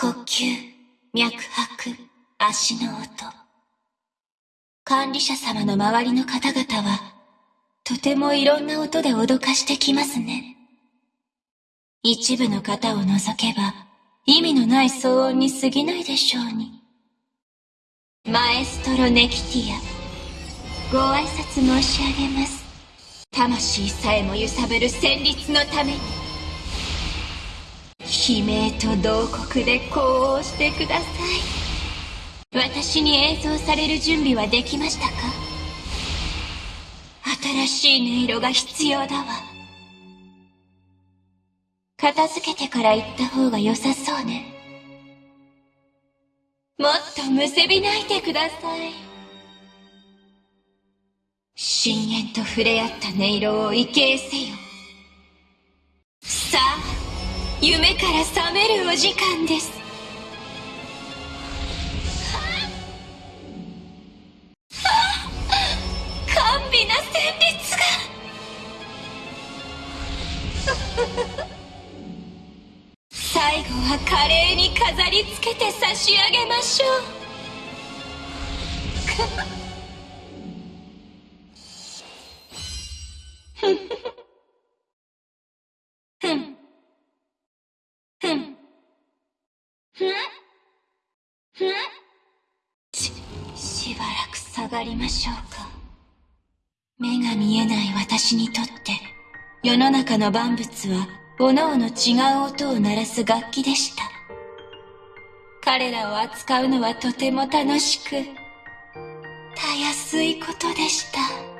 呼吸、脈拍、足の音。管理者様の周りの方々は、とてもいろんな音で脅かしてきますね。一部の方を除けば、意味のない騒音に過ぎないでしょうに。マエストロネキティア、ご挨拶申し上げます。魂さえも揺さぶる旋律のために。悲鳴と同国で呼応してください。私に演奏される準備はできましたか？新しい音色が必要だわ。片付けてから行った方が良さそうね。もっとむせび泣いてください。深淵と触れ合った音色を畏敬せよ。夢から覚めるお時間です。甘美な旋律が。最後は華麗に飾りつけて差し上げましょう。しばらく下がりましょうか。目が見えない私にとって、世の中の万物は、各々違う音を鳴らす楽器でした。彼らを扱うのはとても楽しく、たやすいことでした。